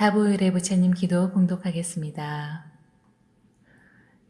다보일의 부처님 기도 공독하겠습니다.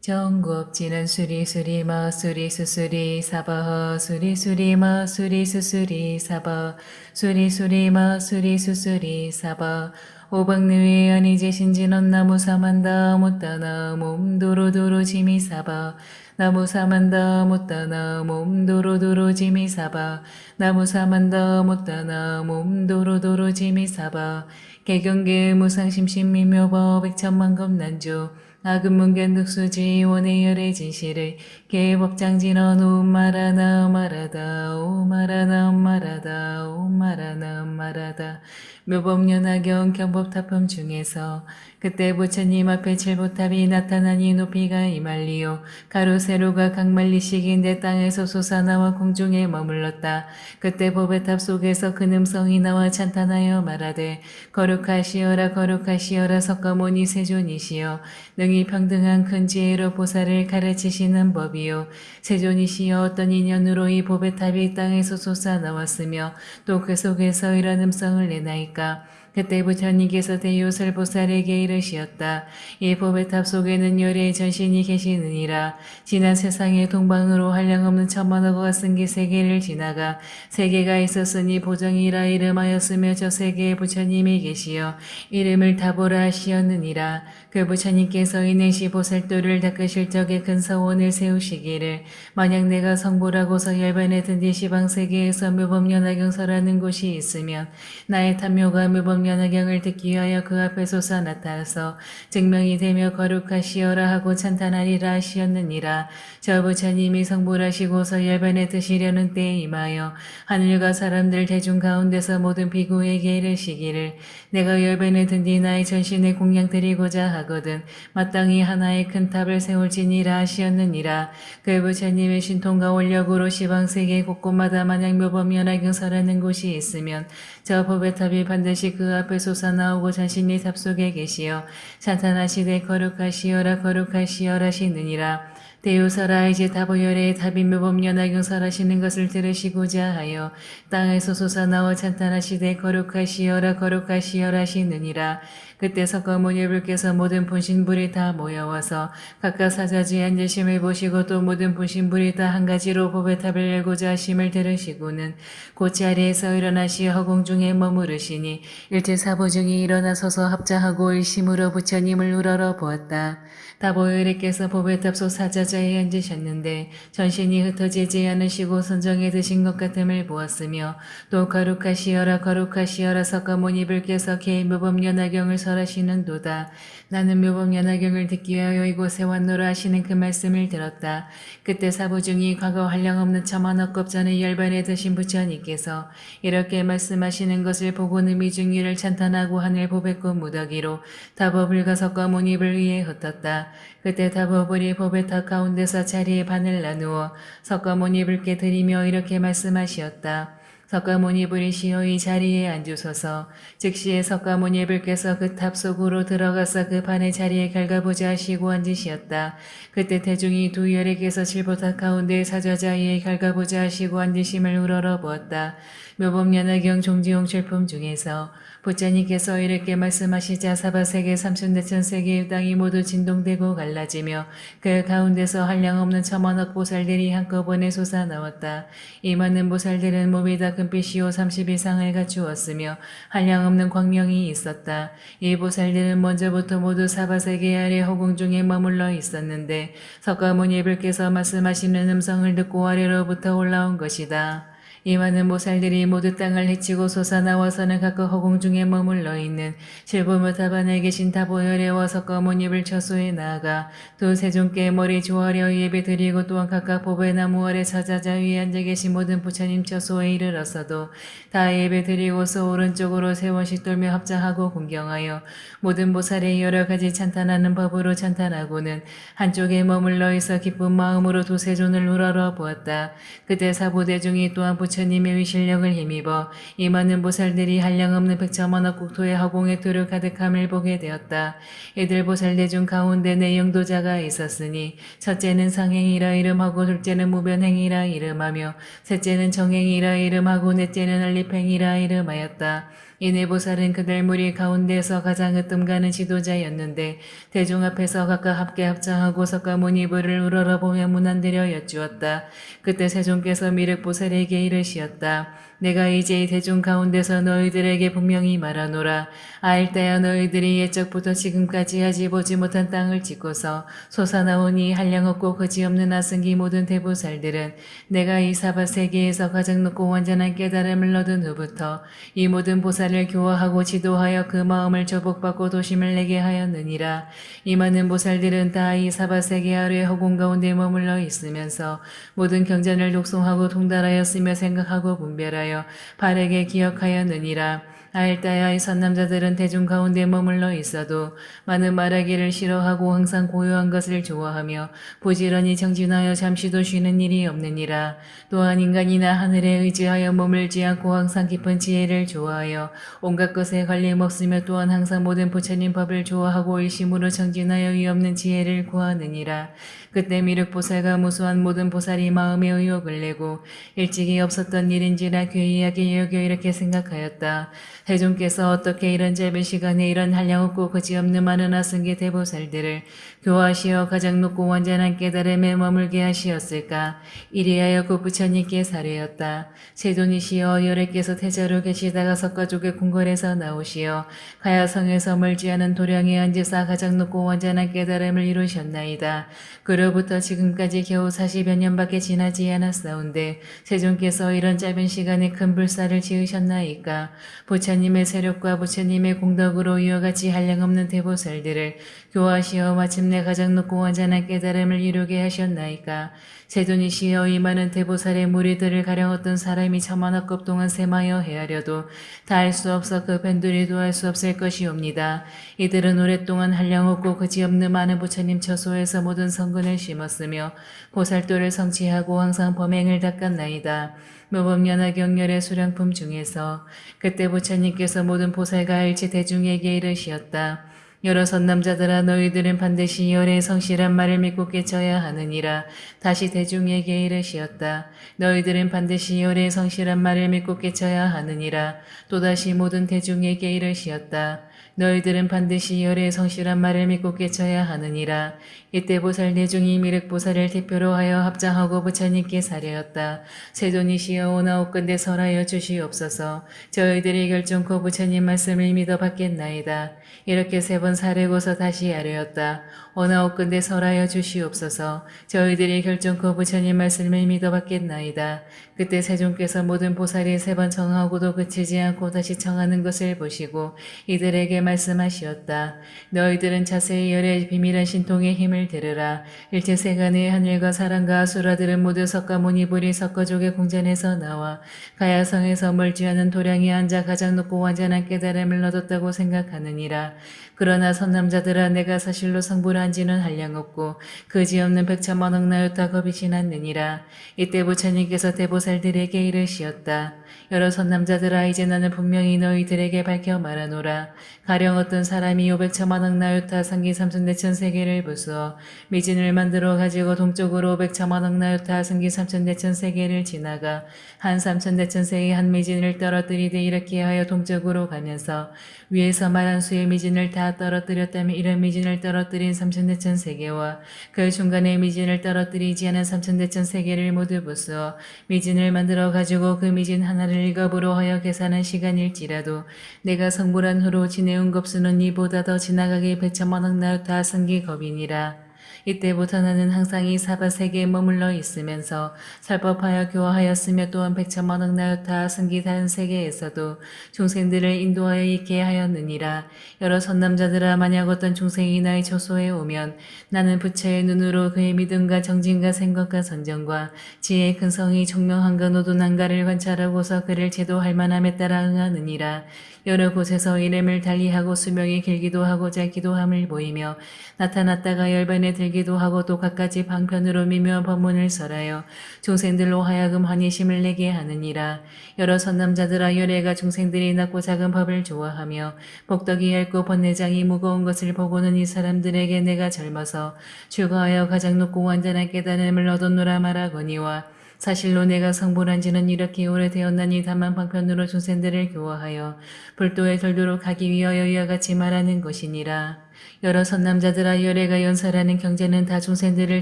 정구업지는 수리수리 머수리 수수리 사버허 수리수리 머수리 수수리 사버 수리수리 머수리 수수리 사버 오박느위 아니지 신진언 나무 사만다 못다나 몸도로도로 지미 사버 나무 사만다 못다나 몸도로도로 지미 사바 나무 사만다 못다나 몸도로도로 지미 사바 개경계 무상심심 미묘법 백천만검 난조 아금문견 득수지 원의 열의 진실을 개법장진언 오마라나 말하다 오마라나 말하다 오마라나 말하다. 묘법연화경 경법타품 중에서 그때 부처님 앞에 칠보탑이 나타나니 높이가 이말리요. 가로세로가 강말리식인데 땅에서 솟아나와 공중에 머물렀다. 그때 보배탑 속에서 큰 음성이 나와 찬탄하여 말하되 거룩하시어라 거룩하시어라 석가모니 세존이시여. 능히 평등한 큰 지혜로 보살을 가르치시는 법이요 세존이시여 어떤 인연으로 이 보배탑이 땅에서 솟아나왔으며 또 그 속에서 이런 음성을 내나이까 그때 부처님께서 대요설 보살에게 이르시었다. 이 보배탑 속에는 여래의 전신이 계시느니라. 지난 세상에 동방으로 한량없는 천만억과 승기 세계를 지나가 세계가 있었으니 보정이라 이름하였으며 저 세계에 부처님이 계시어 이름을 다보라 하시었느니라. 그 부처님께서 이내시 보살도를 닦으실 적에 큰 서원을 세우시기를 만약 내가 성불하고서 열반에 든 뒤 시방 세계에서 묘법연화경설하는 곳이 있으면 나의 탐묘가 묘법 명연하경을 듣기 위하여 그 앞에 솟아 나타나서 증명이 되며 거룩하시어라 하고 찬탄하리라 하시었느니라. 저 부처님이 성불하시고서 열반에 드시려는 때에 임하여 하늘과 사람들 대중 가운데서 모든 비구에게 이르시기를 내가 열반에 든 뒤 나의 전신에 공양 드리고자 하거든 마땅히 하나의 큰 탑을 세울지니라 하시었느니라. 그 부처님의 신통과 원력으로 시방세계 곳곳마다 만약 묘범연하경설하는 곳이 있으면 저 보배탑이 반드시 그 앞에 솟아나오고 자신이 탑 속에 계시어 찬탄하시되 거룩하시어라 거룩하시어라 시느니라. 대요설아 이제 다보여래의 탑이 묘법연화경 설하시는 것을 들으시고자 하여 땅에서 솟아나와 찬탄하시되 거룩하시어라 거룩하시어라 시느니라. 그때 석가모니불께서 모든 분신불이 다 모여와서 각각 사자지에 앉으심을 보시고 또 모든 분신불이 다 한 가지로 보배탑을 열고자 하심을 들으시고는 곧 자리에서 일어나시어 허공 중에 머무르시니 일제사보 중이 일어나서서 합자하고 일심으로 부처님을 우러러 보았다. 다보일께서 법의 탑소 사자자에 앉으셨는데 전신이 흩어지지 않으시고 선정에 드신 것 같음을 보았으며 또 거룩하시어라 거룩하시어라 석가모니불께서 개인 묘법연화경을 설하시는 도다. 나는 묘법 연화경을 듣기 위하여 이곳에 왔노라 하시는 그 말씀을 들었다. 그때 사부중이 과거 한량없는 천만억겁 전에 열반에 드신 부처님께서 이렇게 말씀하시는 것을 보고 이 미증유를 찬탄하고 하늘 보배꽃 무더기로 다보불과 석가모니불 위에 흩었다. 그때 다보불이 보배탑 가운데서 자리에 반을 나누어 석가모니 불께 드리며 이렇게 말씀하시었다. 석가모니 불이시여 이 자리에 앉으소서 즉시에 석가모니 불께서 그 탑 속으로 들어가서 그 반의 자리에 가부좌 하시고 앉으시었다. 그때 대중이 두 열에게서 칠보탑 가운데 사저자에 갈가보자 하시고 앉으심을 우러러 보았다. 묘범연화경 종지용 출품 중에서 부처님께서 이렇게 말씀하시자 사바세계 삼천대천세계의 땅이 모두 진동되고 갈라지며 그 가운데서 한량없는 천만억 보살들이 한꺼번에 솟아나왔다. 이 많은 보살들은 몸이 다 금빛이요 30 이상을 갖추었으며 한량없는 광명이 있었다. 이 보살들은 먼저부터 모두 사바세계 아래 허공 중에 머물러 있었는데 석가모니 불께서 말씀하시는 음성을 듣고 아래로부터 올라온 것이다. 이 많은 모살들이 모두 땅을 헤치고 솟아나와서는 각각 허공 중에 머물러 있는 실부모 타반에 계신 타보열에와 석가모니 입을 처소에 나아가 또 세종께 머리 조아려 예배 드리고 또한 각각 보배 나무 아래 사자자 위에 앉아 계신 모든 부처님 처소에 이르렀어도 다 예배 드리고서 오른쪽으로 세 원씩 돌며 합장하고 공경하여 모든 보살의 여러 가지 찬탄하는 법으로 찬탄하고는 한쪽에 머물러 있어 기쁜 마음으로 도세존을 우러러 보았다. 그때 사부대중이 또한 부 부처님의 위실력을 힘입어 이 많은 보살들이 한량없는 백천만억 국토의 허공에 두루 가득함을 보게 되었다. 이들 보살대 중 가운데 내영도자가 있었으니 첫째는 상행이라 이름하고 둘째는 무변행이라 이름하며 셋째는 정행이라 이름하고 넷째는 알리팽이라 이름하였다. 이내 보살은 그들 무리 가운데서 가장 으뜸가는 지도자였는데 대중 앞에서 각각 합계 합장하고 석가모니부를 우러러보며 문안드려 여쭈었다. 그때 세종께서 미륵보살에게 이르시었다. 내가 이제 이 대중 가운데서 너희들에게 분명히 말하노라. 아일때야 너희들이 옛적부터 지금까지 하지 보지 못한 땅을 짓고서 솟아나오니 한량없고 거지없는 아승기 모든 대보살들은 내가 이 사바 세계에서 가장 높고 완전한 깨달음을 얻은 후부터 이 모든 보살을 교화하고 지도하여 그 마음을 조복받고 도심을 내게 하였느니라. 이 많은 보살들은 다 이 사바 세계 아래 허공 가운데 머물러 있으면서 모든 경전을 독송하고 통달하였으며 생각하고 분별하여 바르게 기억하였느니라. 아일다야의 선남자들은 대중 가운데 머물러 있어도 많은 말하기를 싫어하고 항상 고요한 것을 좋아하며 부지런히 정진하여 잠시도 쉬는 일이 없느니라. 또한 인간이나 하늘에 의지하여 머물지 않고 항상 깊은 지혜를 좋아하여 온갖 것에 관림없으며 또한 항상 모든 부처님 법을 좋아하고 일심으로 정진하여 위없는 지혜를 구하느니라. 그때 미륵보살과 무수한 모든 보살이 마음에 의욕을 내고 일찍이 없었던 일인지라 괴이하게 여겨 이렇게 생각하였다. 대중께서 어떻게 이런 짧은 시간에 이런 한량 없고 그지없는 많은 아승기 대보살들을 교화시어 가장 높고 완전한 깨달음에 머물게 하시었을까? 이리하여 그 부처님께 사례였다. 세존이시여 열애께서 태자로 계시다가 석가족의 궁궐에서 나오시어 가야성에서 멀지 않은 도량에 앉으사 가장 높고 완전한 깨달음을 이루셨나이다. 그로부터 지금까지 겨우 40여 년밖에 지나지 않았사온데 세존께서 이런 짧은 시간에 큰 불사를 지으셨나이까? 부처님의 세력과 부처님의 공덕으로 이와 같이 한량없는 대보살들을 교화시어 마침 내 가장 높고 완전한 깨달음을 이루게 하셨나이까? 세존이시여 이 많은 대보살의 무리들을 가령 어떤 사람이 천만억급 동안 세마여 헤아려도 다 할 수 없어 그 밴들이도 할 수 없을 것이옵니다. 이들은 오랫동안 한량 없고 그지없는 많은 부처님 처소에서 모든 성근을 심었으며 보살도를 성취하고 항상 범행을 닦았나이다. 모범연화 경렬의 수량품 중에서 그때 부처님께서 모든 보살과 일체 대중에게 이르시었다. 여러 선남자들아 너희들은 반드시 열의 성실한 말을 믿고 깨쳐야 하느니라. 다시 대중에게 이르시었다. 너희들은 반드시 열의 성실한 말을 믿고 깨쳐야 하느니라. 또다시 모든 대중에게 이르시었다. 너희들은 반드시 열의 성실한 말을 믿고 깨쳐야 하느니라. 이때 보살 내중이 미륵보살을 대표로 하여 합장하고 부처님께 사례였다. 세존이시여 오나옵건대 설하여 주시옵소서. 저희들이 결정코 부처님 말씀을 믿어 받겠나이다. 이렇게 세 번 사례고서 다시 아뢰었다. 오나옵건대 설하여 주시옵소서. 저희들이 결정코 부처님 말씀을 믿어 받겠나이다. 그때 세존께서 모든 보살이 세 번 청하고도 그치지 않고 다시 청하는 것을 보시고 이들에게 말씀하시었다. 너희들은 자세히 열의 비밀한 신통의 힘을 들으라. 일체 세간의 하늘과 사람과 아수라들은 모두 석가모니 불이 석가족의 궁전에서 나와 가야성에서 멀지 않은 도량에 앉아 가장 높고 완전한 깨달음을 얻었다고 생각하느니라. 그러나 선남자들아 내가 사실로 성불한 지는 한량없고 그지없는 백천만 억 나였다 겁이 지났느니라. 이때 부처님께서 대보살들에게 이르시었다. 여러 선남자들아 이제 나는 분명히 너희들에게 밝혀 말하노라. 가령 어떤 사람이 500천만 억 나요타 상기 삼천대천 세계를 부수어 미진을 만들어 가지고 동쪽으로 500천만 억 나요타 상기 삼천대천 세계를 지나가 한 삼천대천 세의 한 미진을 떨어뜨리되 이렇게 하여 동쪽으로 가면서 위에서 말한 수의 미진을 다 떨어뜨렸다면 이런 미진을 떨어뜨린 삼 천대천 세계와 그 중간에 미진을 떨어뜨리지 않은 삼천대천 세계를 모두 부수어 미진을 만들어 가지고 그 미진 하나를 일겁으로 하여 계산한 시간일지라도 내가 성불한 후로 지내온 겁수는 이보다 더 지나가게 백천만억 나였다 승기 겁이니라. 이때부터 나는 항상 이 사바 세계에 머물러 있으면서 살법하여 교화하였으며 또한 백천만 억 나였다 승기 다른 세계에서도 중생들을 인도하여 있게 하였느니라. 여러 선남자들아 만약 어떤 중생이 나의 처소에 오면 나는 부처의 눈으로 그의 믿음과 정진과 생각과 선정과 지혜의 큰 성이 총명한가 노도난가를 관찰하고서 그를 제도할 만함에 따라 응하느니라. 여러 곳에서 이름을 달리하고 수명이 길기도 하고 짧기도 함을 보이며 나타났다가 열반에 들기 도 하고 또 갖가지 방편으로 미묘한 법문을 설하여 중생들로 하여금 환희심을 내게 하느니라. 여러 선남자들아 열애가 중생들이 낮고 작은 법을 좋아하며 복덕이 얇고 번뇌장이 무거운 것을 보고는 이 사람들에게 내가 젊어서 출가하여 가장 높고 완전한 깨달음을 얻었노라 말하거니와 사실로 내가 성불한 지는 이렇게 오래되었나니 다만 방편으로 중생들을 교화하여 불도에 들도록 하기 위하여 이와 같이 말하는 것이니라. 여러 선남자들아 열애가 연설하는 경제는 다 중생들을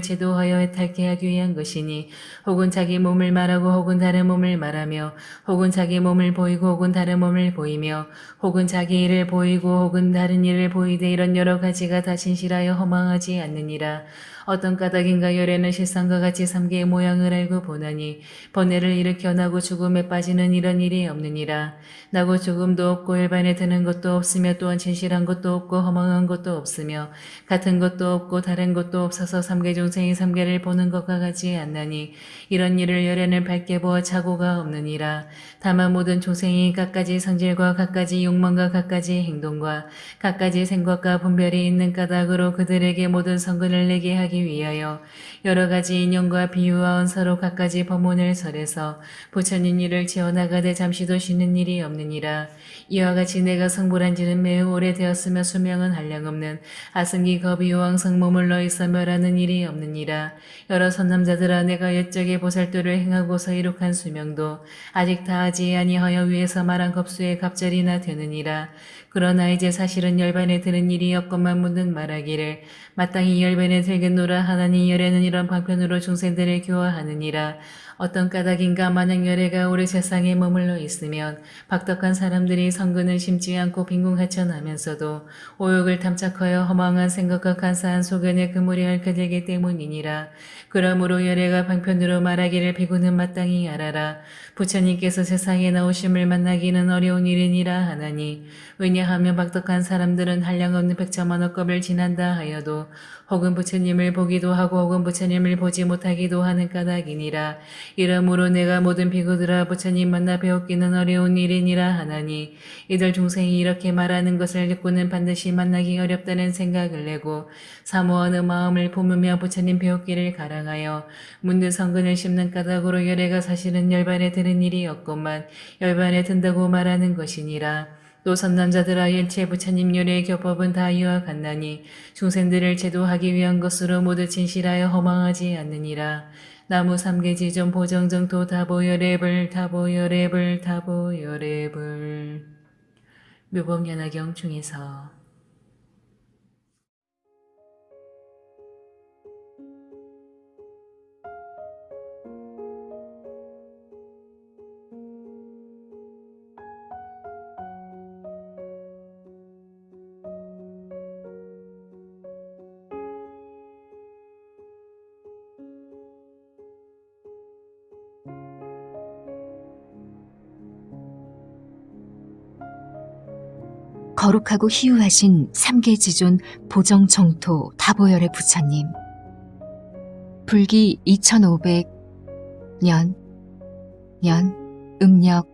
제도하여 해탈케 하기 위한 것이니 혹은 자기 몸을 말하고 혹은 다른 몸을 말하며 혹은 자기 몸을 보이고 혹은 다른 몸을 보이며 혹은 자기 일을 보이고 혹은 다른 일을 보이되 이런 여러 가지가 다 진실하여 허망하지 않느니라. 어떤 까닭인가 열애는 실상과 같이 삼계의 모양을 알고 보나니 번뇌를 일으켜 나고 죽음에 빠지는 이런 일이 없느니라. 나고 죽음도 없고 일반에 드는 것도 없으며 또한 진실한 것도 없고 허망한 것도 없으며 같은 것도 없고 다른 것도 없어서 삼계 중생이 삼계를 보는 것과 같지 않나니 이런 일을 열애는 밝게 보아 착오가 없느니라. 다만 모든 중생이 각가지 성질과 각가지 욕망과 각가지 행동과 각가지 생각과 분별이 있는 까닭으로 그들에게 모든 성근을 내게 하기 위하여 여러 가지 인연과 비유와 언서로 각가지 법문을 설해서 부처님 일을 지어나가되 잠시도 쉬는 일이 없느니라. 이와 같이 내가 성불한 지는 매우 오래되었으며 수명은 한량없는 아승기 거비왕 성모물러 있어 멸하는 일이 없느니라. 여러 선남자들아 내가 옛적에 보살도를 행하고서 이룩한 수명도 아직 다하지 아니하여 위에서 말한 겁수에 갑절이나 되느니라. 그러나 이제 사실은 열반에 드는 일이 없건만 문득 말하기를 마땅히 열반에 들겠노라 하나니 열에는 이런 방편으로 중생들을 교화하느니라. 어떤 까닭인가 만약 열애가 우리 세상에 머물러 있으면 박덕한 사람들이 성근을 심지 않고 빈궁하천하면서도 오욕을 탐착하여 허망한 생각과 간사한 소견에 그물이 얽혀 들기 때문이니라. 그러므로 열애가 방편으로 말하기를 비구는 마땅히 알아라. 부처님께서 세상에 나오심을 만나기는 어려운 일이니라 하나니 왜냐하면 박덕한 사람들은 한량없는 백천만억 겁을 지난다 하여도 혹은 부처님을 보기도 하고 혹은 부처님을 보지 못하기도 하는 까닭이니라. 이러므로 내가 모든 비구들아 부처님 만나 배웠기는 어려운 일이니라 하나니 이들 중생이 이렇게 말하는 것을 듣고는 반드시 만나기 어렵다는 생각을 내고 사모하는 마음을 품으며 부처님 배웠기를 가랑하여 문득 성근을 심는 까닭으로 열애가 사실은 열반에 드는 일이 없건만 열반에 든다고 말하는 것이니라. 또 선남자들아 일체 부처님 요래의 교법은 다 이와 같나니 중생들을 제도하기 위한 것으로 모두 진실하여 허망하지 않느니라. 나무 삼계지존 보정정토 다보여랩을 다보여랩을 다보여랩을 묘법연화경 중에서 거룩하고 희유하신 삼계지존 보정청토 다보열의 부처님. 불기 2500년 년 음력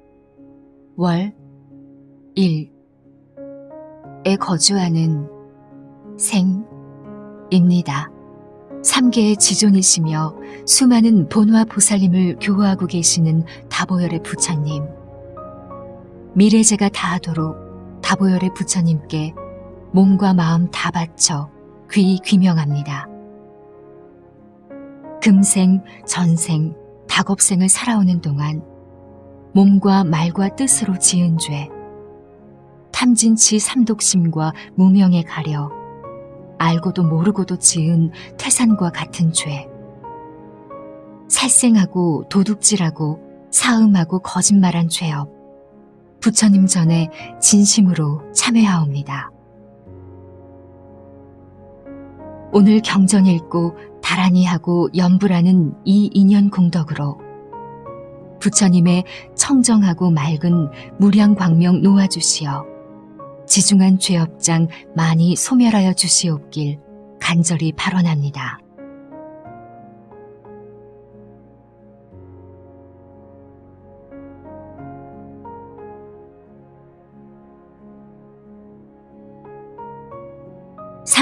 월 1에 거주하는 생입니다. 삼계의 지존이시며 수많은 본화 보살님을 교화하고 계시는 다보열의 부처님. 미래제가 다하도록 다보열의 부처님께 몸과 마음 다 바쳐 귀 귀명합니다. 금생, 전생, 다겁생을 살아오는 동안 몸과 말과 뜻으로 지은 죄, 탐진치 삼독심과 무명에 가려 알고도 모르고도 지은 태산과 같은 죄, 살생하고 도둑질하고 사음하고 거짓말한 죄업, 부처님 전에 진심으로 참회하옵니다. 오늘 경전 읽고 다란히 하고 연불하는 이 인연 공덕으로 부처님의 청정하고 맑은 무량 광명 놓아주시어 지중한 죄업장 많이 소멸하여 주시옵길 간절히 발언합니다.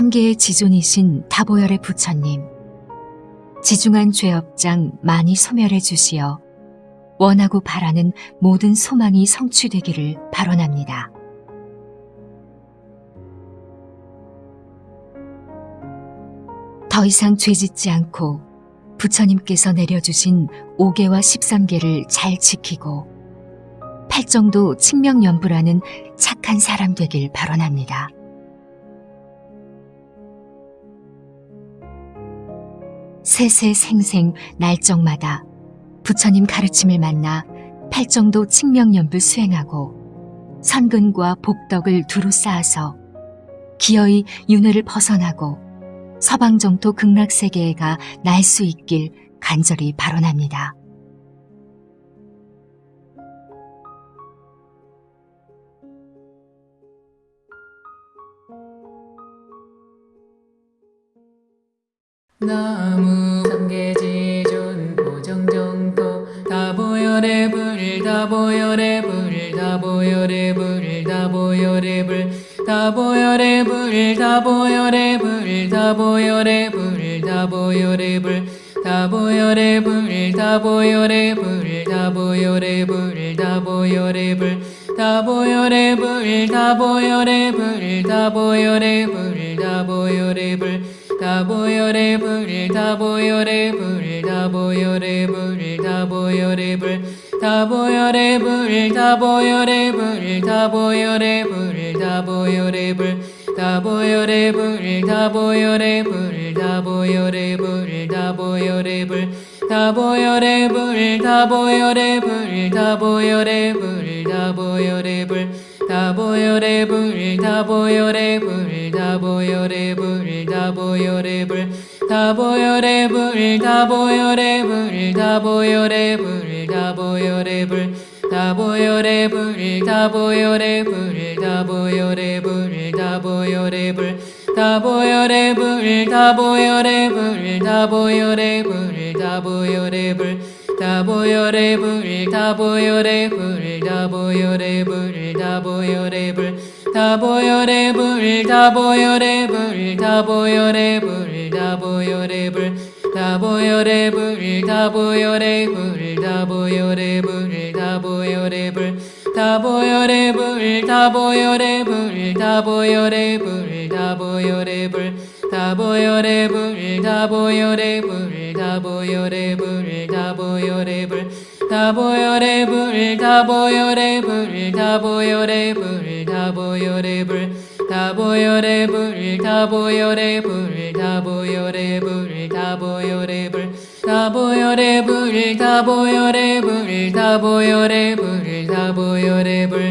삼계의 지존이신 다보열의 부처님, 지중한 죄업장 많이 소멸해 주시어 원하고 바라는 모든 소망이 성취되기를 발언합니다. 더 이상 죄짓지 않고 부처님께서 내려주신 5개와 13개를 잘 지키고 팔정도 칭명연부라는 착한 사람 되길 발언합니다. 세세생생 날정마다 부처님 가르침을 만나 팔정도 칭명연불 수행하고 선근과 복덕을 두루 쌓아서 기어이 윤회를 벗어나고 서방정토 극락세계에 가 날 수 있길 간절히 발언합니다. 나무 삼계지존 보정정토 다보열의 불 다보열의 불 다보열의 불 다보열의 불 다보열의 불 다보열의 불 다보열의 불 다보열의 불 다보열의 불 다보열의 불 다보열의 불 다보열의 불 다보열의 불 다보열의 불 다보열의 불 다보열의 불 다보열의 불 다보열의 불 다보열의 불 다보열의 불 다보열의 불 다보열의 불 다보열의 불 다보열의 불 다보열의 불 다보열의 불 다보열의 불 다보열의 불 다보열의 불 다보열의 불 다보열의 불 다보열의 불 다보열의 불 다보열의 불 다보열의 불 다보열의 불 다보열의 불 다보열의 불 다보열의 불 다보열의 불 다보열의 불 다보열의 불 다보열의 불 다보열의 불 다보열의 불 다보열의 불 다보열의 불 다보열의 불 다보열의 불 다보열의 불 다보열의 불 다보열의 불 다보열의 불 다보열의 불 다보열의 불 다보열의 불 다보열의 불 다보열의 불 다보열의 불 다보열의 불 다보열의 불 다보열의 불 다보열의 불 다보열의 불 다보열의 불 다보열의 불 다보열의 불 다보열의 불 다보열의 불 다보열의 불 다보열의 불 다보열의 불 다보열의 불 다보열의 불 다보열의 불 다보열의 불 다보열의 불 다보열의 불 다보열의 불 다보열의 불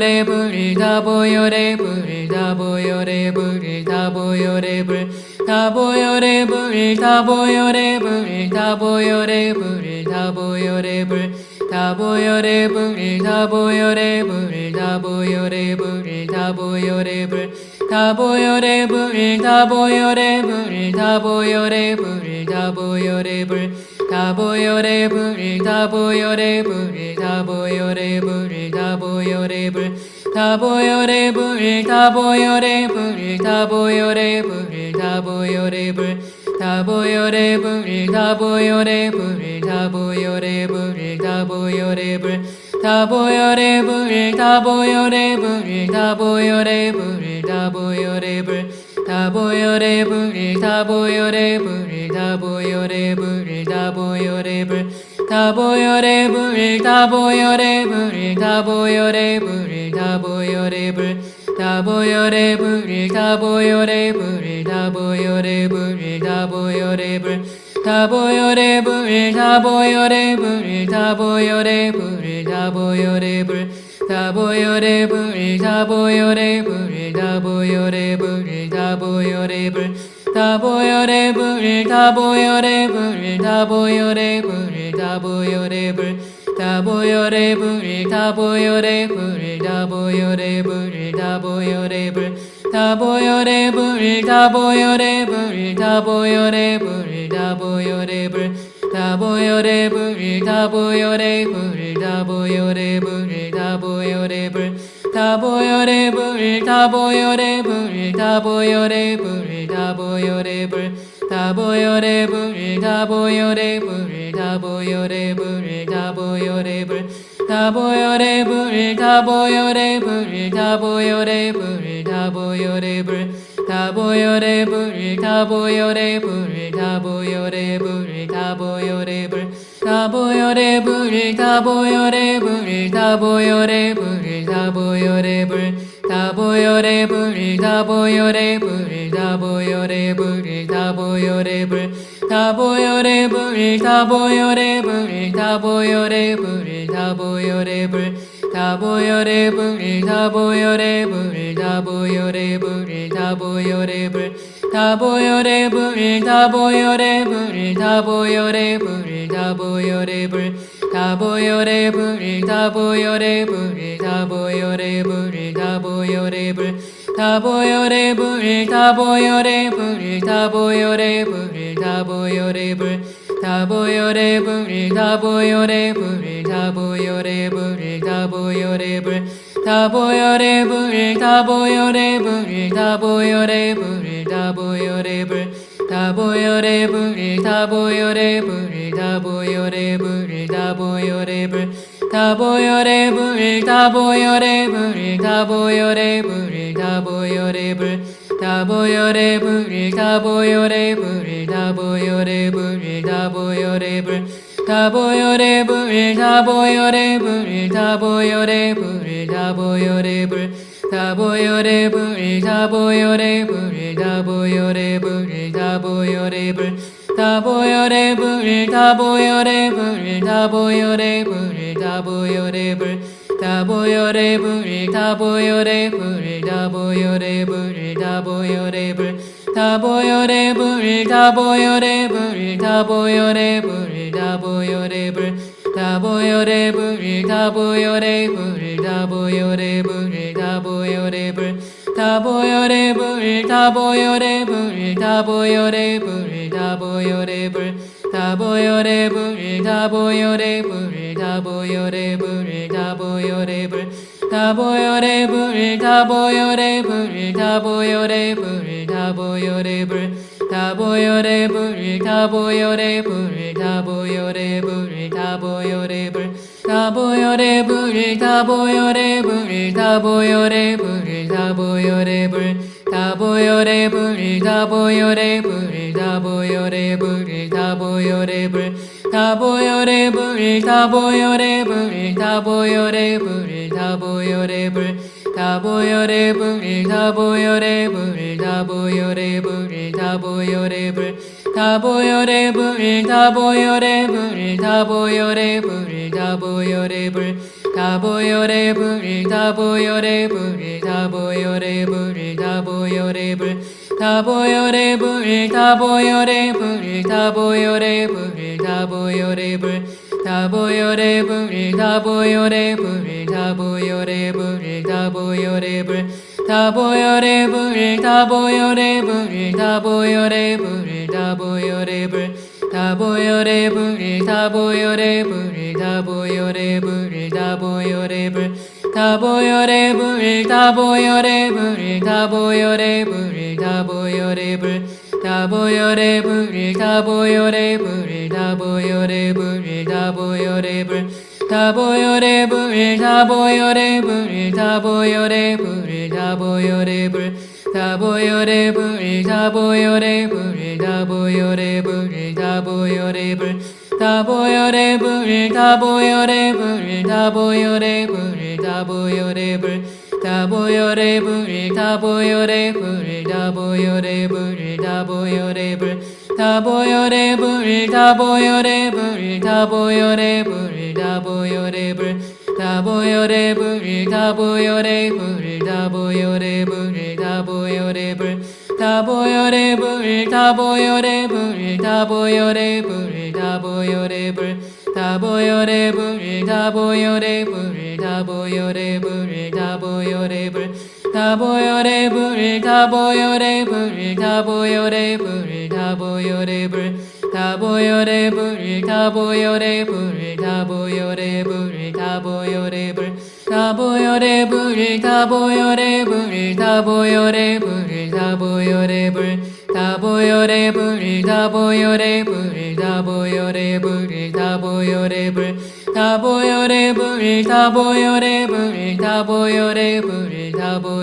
다보열의 불 다보열의 불 다보열의 불 다보열의 불 다보열의 불 다보열의 불 다보열의 불 다보열의 불 다보열의 불 다보열의 불 다보열의 불 다보열의 불 다보열의 불 다보열의 불 다보열의 불 다보열의 불 다보열의 불 다보열의 불 다보열의 불 다보열의 불 다보열의 불 다보열의 불 다보열의 불 다보열의 불 다보열의 불 다보열의 불 다보열의 불 다보열의 불 다보열의 불 다보열의 불 다보열의 불 다보열의 불 다보열의 불 다보열의 불 다보열의 불 다보열의 불 다보열의 불 다보열의 불 다보열의 불 다보열의 불 다보열의 불 다보열의 불 다보열의 불 다보열의 불 다보열의 불 다보열의 불 다보열의 불 다보열의 불 다보열의 불 다보열의 불 다보열의 불 다보열의 불 다보열의 불 다보열의 불 다보열의 불 다보열의 불 다보열의 불 다보열의 불 다보열의 불 다보열의 불 다보열의 불 다보열의 불 다보열의 불 다보열의 불 다보열의 불 다보열의 불 다보열의 불 다보열의 불 다보열의 불 다보열의 불 다보열의 불 다보열의 불 다보열의 불 다보열의 불 다보열의 불 다보열의 불 다보열의 불 다보열의 불 다보열의 불 다보열의 불 다보열의 불 다보열의 불 다보열의 불 다보열의 불 다보열의 불 다보열의 불 다보열의 불 다보열의 불 다보열의 불 다보열의 불 다보열의 불 다보열의 불 다보열의 불 다보열의 불 다보열의 불 다보열의 불 다보열의 불 다보열의 불 다보열의 불 다보열의 불 다보열의 불 다보열의 불 다보열의 불 다보열의 불 다보열의 불 다보열의 불 다보열의 불 다보열의 불 다보열의 불 다보열의 불 다보열의 불 다보열의 불 다보열의 불 다보열의 불 다보열의 불 다보열의 불 다보열의 불 다보열의 불 다보열의 불 다보열의 불 다보열의 불 다보열의 불 다보열의 불 다보열의 불 다보열의 불 다보열의 불 다보열의 불 다보열의 불 다보열의 불 다보열의 불 다보열의 불 다보열의 불 다보열의 불 다보열의 불 다보열의 불 다보열의 불 다보열의 불 다보열의 불 다보열의 불 다보열의 불 다보열의 불 다보열의 불 다보열의 불 다보열의 불 다보열의 불 다보열의 불 다보열의 불 다보열의 불 다보열의 불 다보열의 불 다보열의 불 다보열의 불 다보열의 불 다보열의 불 다보열의 불 다보열의 불 다보열의 불 다보열의 불 다보열의 불 다보열의 불 다보열의 불 다보열의 불 다보열의 불 다보열의 불 다보열의 불 다보열의 불 다보열의 불 다보열의 불 다보열의 불 다보열의 불 다보열의 불 다보열의 불 다보열의 불 다보열의 불 다보열의 불 다보열의 불 다보열의 불 다보열의 불 다보열의 불 다보열의 불 다보열의 불 다보열의 불 다보열의 불 다보열의 불 다보열의 불 다보열의 불 다보열의 불 다보열의 불 다보열의 불 다보열의 불 다보열의 불 다보열의 불 다보열의 불 다보열의 불 다보열의 불 다보열의 불 다보열의 불 다보열의 불 다보열의 불 다보열의 불 다보열의 불 다보열의 불 다보열의 불 다보열의 불 다보열의 불 다보열의 불 다보열의 불 다보열의 불 다보열의 불 다보열의 불 다보열의 불 다보열의 불 다보열의 불 다보열의 불 다보열의 불 다보열의 불 다보열의 불 다보열의 불 다보열의 불 다보열의 불 다보열의 불 다보열의 불 다보열의 불 다보열의 불 다보열의 불 다보열의 불 다보열의 불 다보열의 불 다보열의 불 다보열의 불 다보열의 불 다보열의 불 다보열의 불 다보열의 불 다보열의 불 다보열의 불 다보열의 불 다보열의 불 다보열의 불 다보열의 불 다보열의 불 다보열의 불 다보열의 불 다보열의 불 다보열의 불 다보열의 불 다보열의 불 다보열의 불 다보열의 불 다보열의 불 다보열의 불 다보열의 불 불 다보열의 불 다보열의 불 다보열의 불 다보열의 불 다보열의 불 다보열의 불 다보열의 불 다보열의 불 다보열의 불 다보열의 불 다보열의 불 다보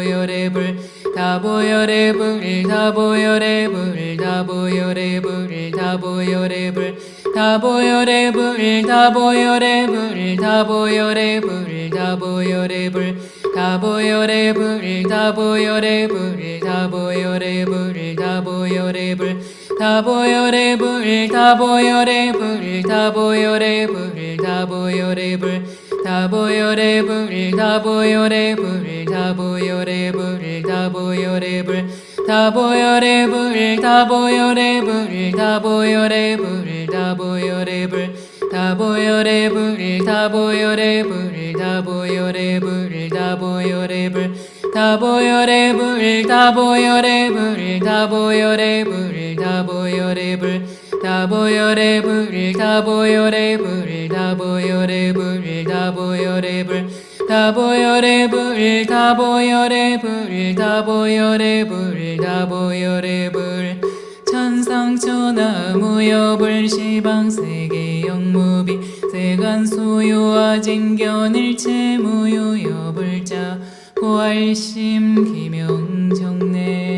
열의 불 다보열의 불 다보혈의 불 다보혈의 불 다보혈의 불 다보혈의 불 다보혈의 불 다보혈의 불 다보혈의 불 다보혈의 불 다보혈의 불 다보혈의 불 다보혈의 불 다보혈의 불 다보혈의 불 다보혈의 불 다보혈의 불 다보혈의 불 다보혈의 불 다보혈의 불 다보혈의 불 다보혈의 불 다보혈의 불 다보혈의 불 다보혈의 불 다보혈의 불 다보혈의 불 다보혈의 불 다보혈의 불 다보혈의 불 다보혈의 불 다보혈의 불 다보혈의 불 다보혈의 불 다보혈의 불 다보혈의 불 다보혈의 불 다보혈의 불 다보혈의 불 다보혈의 불 다보혈의 불 다보혈의 불. 천상천하 무여불 시방세계 영무비 세간 소요와 진견일체 무유 여불자 고알심 기명정내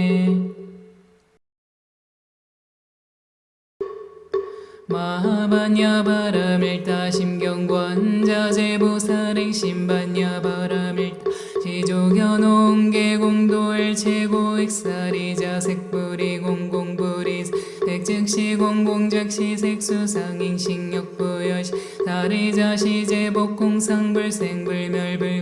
마하반야 바라밀타 심경관 자제보살행 신반야 바라밀타 지조견옹계 공도일 최고 익사리자 색불이 공공불이 색즉시 공공즉시 색수상인식력부여시. 사리자 시 제복공상불생불멸불구부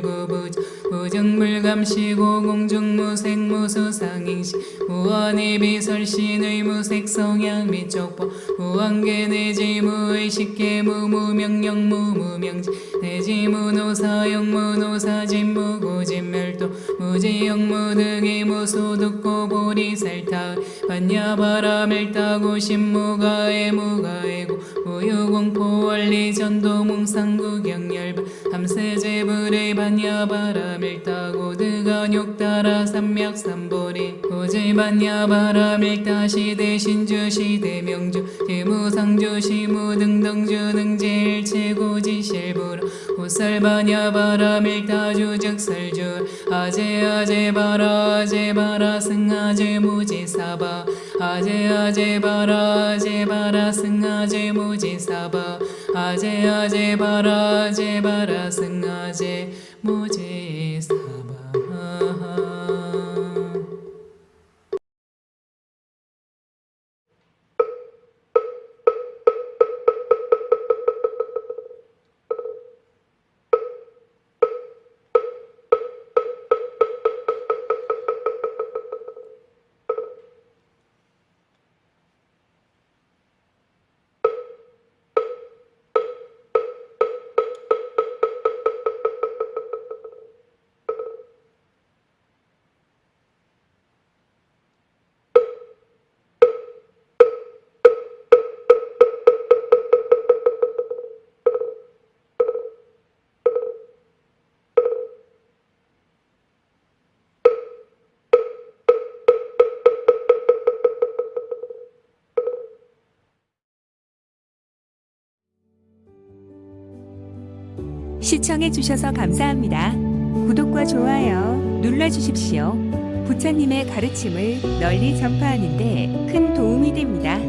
무정불감시고 공중무색무수상인시 무한의 비설신의 무색성향 미적법 무한계 내지 무의식계 무무명령 무무명지 내지 무노사용 무노사진 무고진멸도 무지영 무득이 무소득고 보리살타 반야바라밀타고 신무가에 무가에고 무유공포 원리 전도 몽상구경열반 함세제불의 반야바라밀타고 드가욕따라 삼맥삼보리. 고제반야바라밀타 시대 신주 시대 명주. 제무상주 시무 등등주 능제일 최고지실부라 호살반야바라밀타 주적설주. 아제 아제 바라 아제 바라 승아제 무지사바 아제 아제 바라 아제 바라 승아제 무지사바. 아제 아제 바라 아제 바라 승아제 무지사 시청해 주셔서 감사합니다. 구독과 좋아요 눌러 주십시오. 부처님의 가르침을 널리 전파하는 데 큰 도움이 됩니다.